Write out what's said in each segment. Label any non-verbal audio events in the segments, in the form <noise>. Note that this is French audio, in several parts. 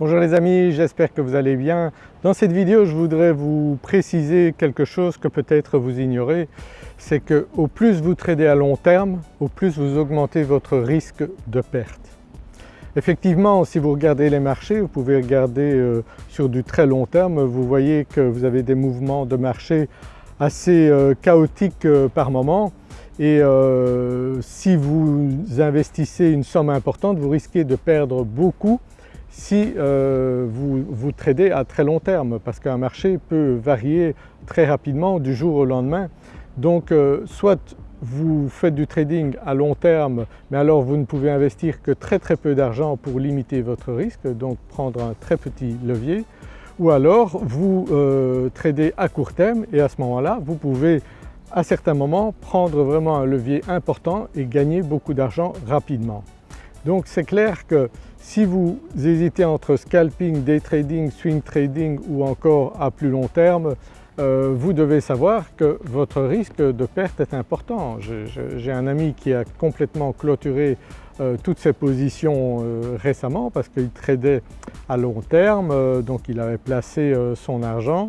Bonjour les amis, j'espère que vous allez bien. Dans cette vidéo je voudrais vous préciser quelque chose que peut-être vous ignorez, c'est que au plus vous tradez à long terme, au plus vous augmentez votre risque de perte. Effectivement si vous regardez les marchés, vous pouvez regarder euh, sur du très long terme, vous voyez que vous avez des mouvements de marché assez euh, chaotiques euh, par moment et si vous investissez une somme importante vous risquez de perdre beaucoup si vous, vous tradez à très long terme parce qu'un marché peut varier très rapidement du jour au lendemain. Donc soit vous faites du trading à long terme mais alors vous ne pouvez investir que très très peu d'argent pour limiter votre risque donc prendre un très petit levier ou alors vous euh, tradez à court terme et à ce moment-là vous pouvez à certains moments prendre vraiment un levier important et gagner beaucoup d'argent rapidement. Donc c'est clair que si vous hésitez entre scalping, day trading, swing trading ou encore à plus long terme, euh, vous devez savoir que votre risque de perte est important. J'ai un ami qui a complètement clôturé euh, toutes ses positions euh, récemment parce qu'il tradait à long terme, donc il avait placé son argent.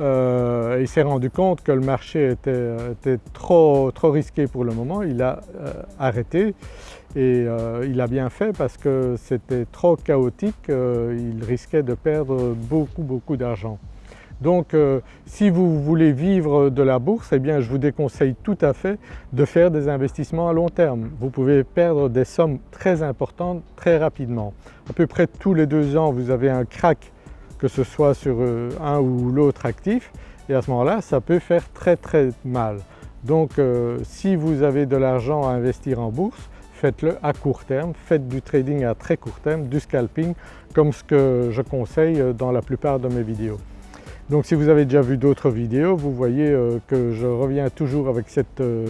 il s'est rendu compte que le marché était, trop, trop, risqué pour le moment, il a arrêté et il a bien fait parce que c'était trop chaotique, il risquait de perdre beaucoup beaucoup d'argent. Donc euh, si vous voulez vivre de la bourse, eh bien je vous déconseille tout à fait de faire des investissements à long terme. Vous pouvez perdre des sommes très importantes très rapidement. À peu près tous les deux ans vous avez un crack que ce soit sur euh, un ou l'autre actif et à ce moment-là ça peut faire très très mal. Donc euh, si vous avez de l'argent à investir en bourse, faites-le à court terme, faites du trading à très court terme, du scalping comme ce que je conseille dans la plupart de mes vidéos. Donc si vous avez déjà vu d'autres vidéos, vous voyez euh, que je reviens toujours avec cette euh,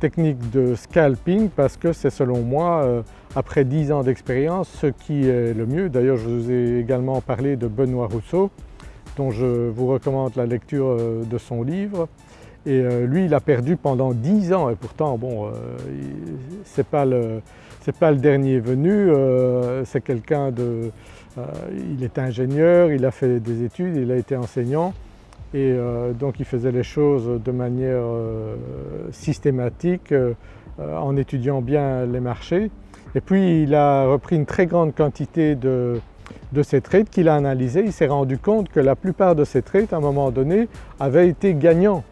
technique de scalping parce que c'est selon moi, euh, après 10 ans d'expérience, ce qui est le mieux. D'ailleurs je vous ai également parlé de Benoît Rousseau dont je vous recommande la lecture de son livre. Et lui il a perdu pendant 10 ans et pourtant bon, c'est pas, pas, le dernier venu, c'est quelqu'un de euh, il est ingénieur, il a fait des études, il a été enseignant et euh, donc il faisait les choses de manière euh, systématique en étudiant bien les marchés. Et puis il a repris une très grande quantité de, de ces trades qu'il a analysés, il s'est rendu compte que la plupart de ces trades à un moment donné avaient été gagnants.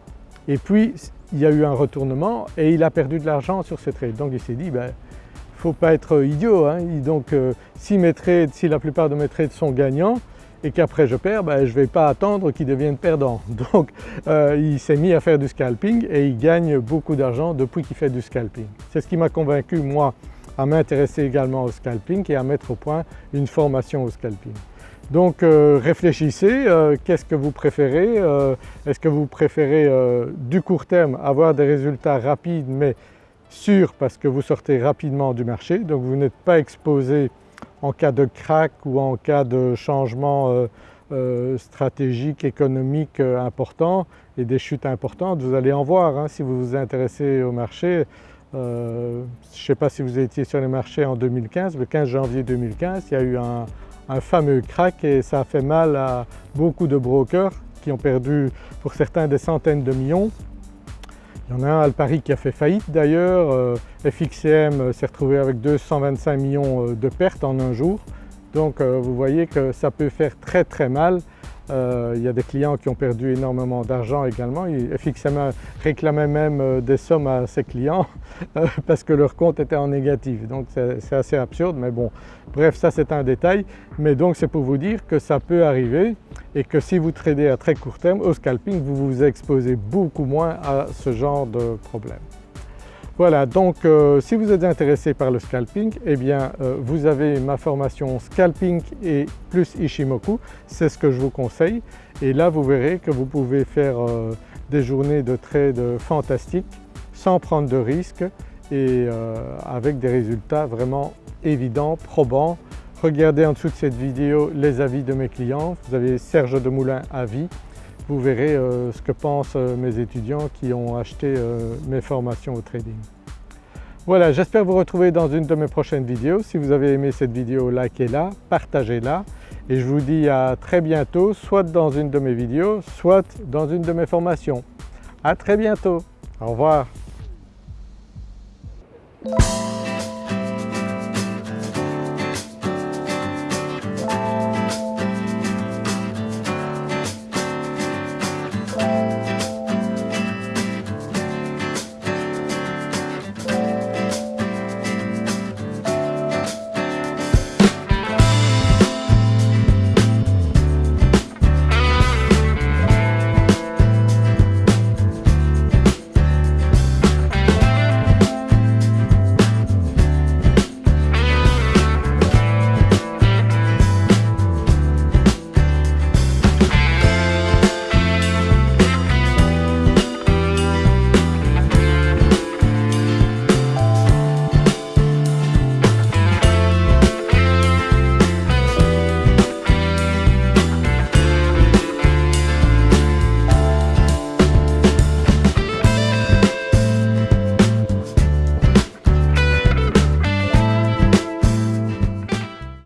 Et puis il y a eu un retournement et il a perdu de l'argent sur ces trades. Donc il s'est dit ben, ne faut pas être idiot. Hein. Donc euh, si la plupart de mes trades sont gagnants et qu'après je perds, ben, je ne vais pas attendre qu'ils deviennent perdants. <laughs> Donc euh, il s'est mis à faire du scalping et il gagne beaucoup d'argent depuis qu'il fait du scalping. C'est ce qui m'a convaincu moi à m'intéresser également au scalping et à mettre au point une formation au scalping. Donc euh, réfléchissez, qu'est-ce que vous préférez Est-ce que vous préférez du court terme avoir des résultats rapides mais sûr parce que vous sortez rapidement du marché, donc vous n'êtes pas exposé en cas de crack ou en cas de changement euh, euh, stratégique, économique euh, important et des chutes importantes, vous allez en voir hein, si vous vous intéressez au marché. je ne sais pas si vous étiez sur les marchés en 2015, le 15 janvier 2015, il y a eu un, un fameux crack et ça a fait mal à beaucoup de brokers qui ont perdu pour certains des centaines de millions. Il y en a un Alpari qui a fait faillite d'ailleurs, euh, FXCM euh, s'est retrouvé avec 225 millions euh, de pertes en un jour. Donc vous voyez que ça peut faire très très mal euh, il y a des clients qui ont perdu énormément d'argent également. FXM réclamait même euh, des sommes à ses clients <laughs> euh, parce que leur compte était en négatif. Donc c'est assez absurde mais bon, bref ça c'est un détail. Mais donc c'est pour vous dire que ça peut arriver et que si vous tradez à très court terme au scalping, vous vous exposez beaucoup moins à ce genre de problème. Voilà donc euh, si vous êtes intéressé par le scalping, eh bien euh, vous avez ma formation scalping et plus Ishimoku, c'est ce que je vous conseille. Et là vous verrez que vous pouvez faire euh, des journées de trade fantastiques sans prendre de risques et avec des résultats vraiment évidents, probants. Regardez en dessous de cette vidéo les avis de mes clients, vous avez Serge Demoulin Avis vous verrez euh, ce que pensent euh, mes étudiants qui ont acheté euh, mes formations au trading. Voilà, j'espère vous retrouver dans une de mes prochaines vidéos. Si vous avez aimé cette vidéo, likez-la, partagez-la et je vous dis à très bientôt soit dans une de mes vidéos, soit dans une de mes formations. À très bientôt, au revoir.